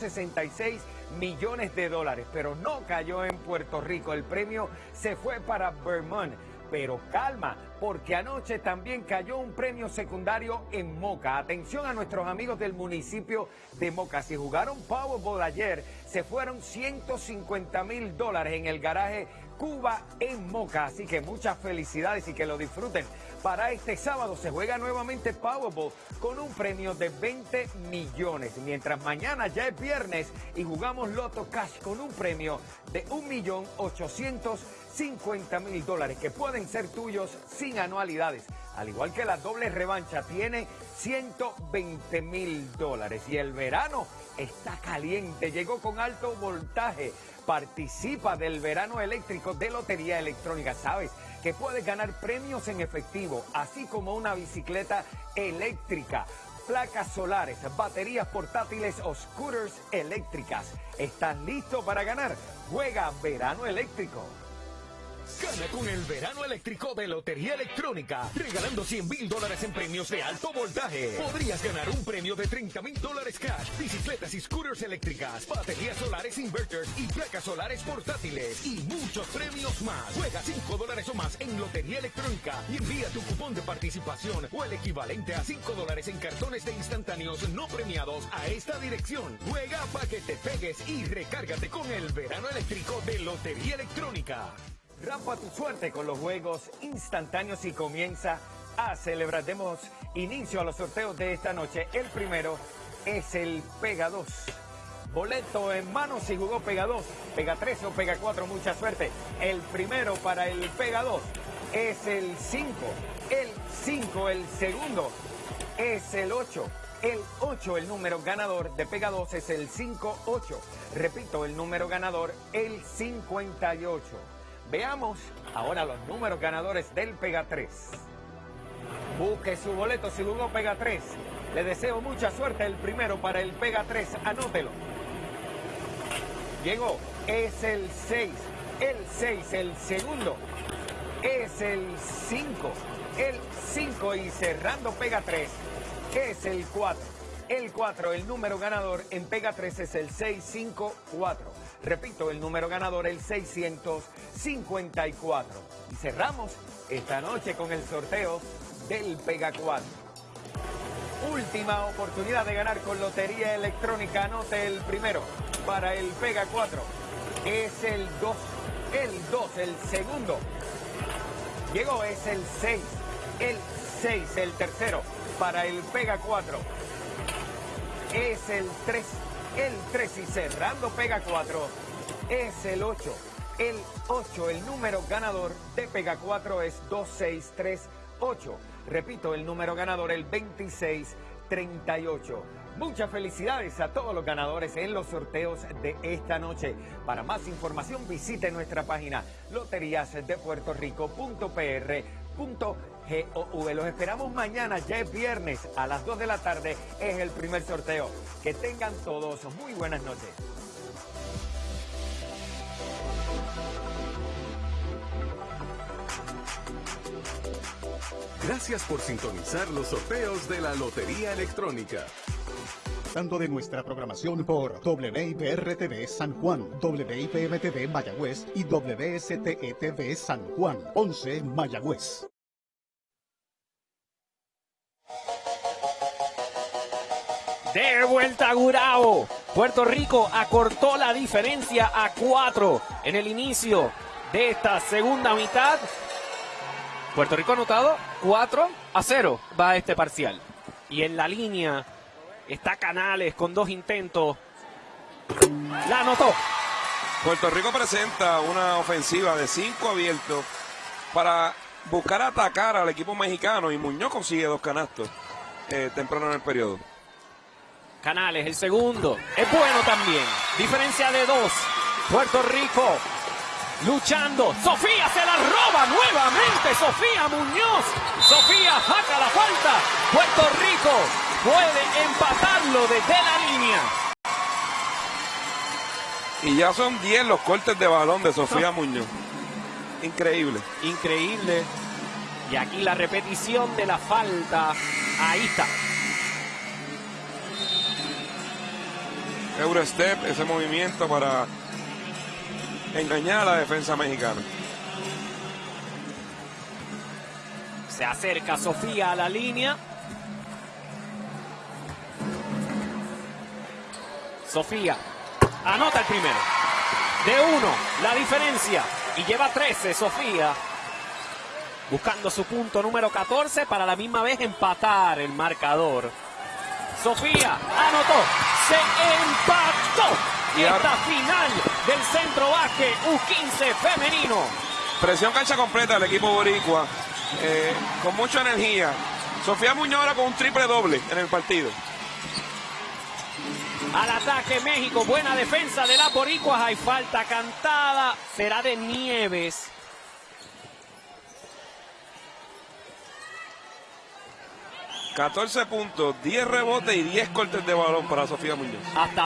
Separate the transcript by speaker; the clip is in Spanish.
Speaker 1: 66 millones de dólares, pero no cayó en Puerto Rico. El premio se fue para Vermont. Pero calma, porque anoche también cayó un premio secundario en Moca. Atención a nuestros amigos del municipio de Moca. Si jugaron Powerball ayer, se fueron 150 mil dólares en el garaje Cuba en Moca. Así que muchas felicidades y que lo disfruten. Para este sábado se juega nuevamente Powerball con un premio de 20 millones. Mientras mañana ya es viernes y jugamos Loto Cash con un premio de 1.850.000 dólares que pueden ser tuyos sin anualidades. Al igual que la doble revancha tiene 120 mil dólares. Y el verano está caliente, llegó con alto voltaje. Participa del verano eléctrico de Lotería Electrónica. ¿Sabes? que puedes ganar premios en efectivo, así como una bicicleta eléctrica, placas solares, baterías portátiles o scooters eléctricas. ¿Estás listo para ganar? Juega Verano Eléctrico.
Speaker 2: Gana con el verano eléctrico de Lotería Electrónica, regalando 100 mil dólares en premios de alto voltaje. Podrías ganar un premio de 30 mil dólares cash, bicicletas y scooters eléctricas, baterías solares inverters y placas solares portátiles y muchos premios más. Juega 5 dólares o más en Lotería Electrónica y envía tu cupón de participación o el equivalente a 5 dólares en cartones de instantáneos no premiados a esta dirección. Juega para que te pegues y recárgate con el verano eléctrico de Lotería Electrónica.
Speaker 1: Rampa tu suerte con los juegos instantáneos y comienza a celebrar. Demos inicio a los sorteos de esta noche. El primero es el Pega 2. Boleto en mano si jugó Pega 2, Pega 3 o Pega 4, mucha suerte. El primero para el Pega 2 es el 5. El 5, el segundo es el 8. El 8, el número ganador de Pega 2 es el 5-8. Repito, el número ganador, el 58. Veamos ahora los números ganadores del Pega 3. Busque su boleto si jugó Pega 3. Le deseo mucha suerte el primero para el Pega 3. Anótelo. Llegó. Es el 6. El 6. El segundo. Es el 5. El 5 y cerrando Pega 3. Es el 4. El 4, el número ganador en Pega 3 es el 654. Repito, el número ganador el 654. Y cerramos esta noche con el sorteo del Pega 4. Última oportunidad de ganar con Lotería Electrónica. Anote el primero para el Pega 4. Es el 2. El 2, el segundo. Llegó, es el 6. El 6, el tercero para el Pega 4 es el 3. El 3 y cerrando Pega 4 es el 8. El 8, el número ganador de Pega 4 es 2638. Repito, el número ganador el 2638. Muchas felicidades a todos los ganadores en los sorteos de esta noche. Para más información visite nuestra página loteriasdepuertorico.pr.com GOV. Los esperamos mañana, ya es viernes, a las 2 de la tarde es el primer sorteo. Que tengan todos muy buenas noches.
Speaker 2: Gracias por sintonizar los sorteos de la Lotería Electrónica.
Speaker 3: Tanto de nuestra programación por WIPR-TV San Juan, WIPM-TV Mayagüez y WSTE-TV San Juan, 11 Mayagüez.
Speaker 4: De vuelta a Gurao. Puerto Rico acortó la diferencia a cuatro en el inicio de esta segunda mitad. Puerto Rico anotado 4 a 0 va este parcial. Y en la línea está Canales con dos intentos. La anotó.
Speaker 5: Puerto Rico presenta una ofensiva de cinco abiertos para buscar atacar al equipo mexicano y Muñoz consigue dos canastos eh, temprano en el periodo.
Speaker 4: Canales, el segundo. Es bueno también. Diferencia de dos. Puerto Rico luchando. Sofía se la roba nuevamente. Sofía Muñoz. Sofía saca la falta. Puerto Rico puede empatarlo desde la línea.
Speaker 5: Y ya son 10 los cortes de balón de Sofía Muñoz. Increíble.
Speaker 4: Increíble. Y aquí la repetición de la falta. Ahí está.
Speaker 5: Eurostep, ese movimiento para engañar a la defensa mexicana.
Speaker 4: Se acerca Sofía a la línea. Sofía anota el primero. De uno, la diferencia. Y lleva 13 Sofía. Buscando su punto número 14 para la misma vez empatar el marcador. Sofía anotó. Se empató.
Speaker 5: Y
Speaker 4: Esta final del centro baje U15 femenino.
Speaker 5: Presión cancha completa del equipo boricua, eh, con mucha energía. Sofía Muñoz ahora con un triple doble en el partido.
Speaker 4: Al ataque México, buena defensa de las boricuas, hay falta cantada, será de Nieves.
Speaker 5: Catorce puntos, 10 rebotes y 10 cortes de balón para Sofía Muñoz.
Speaker 4: Hasta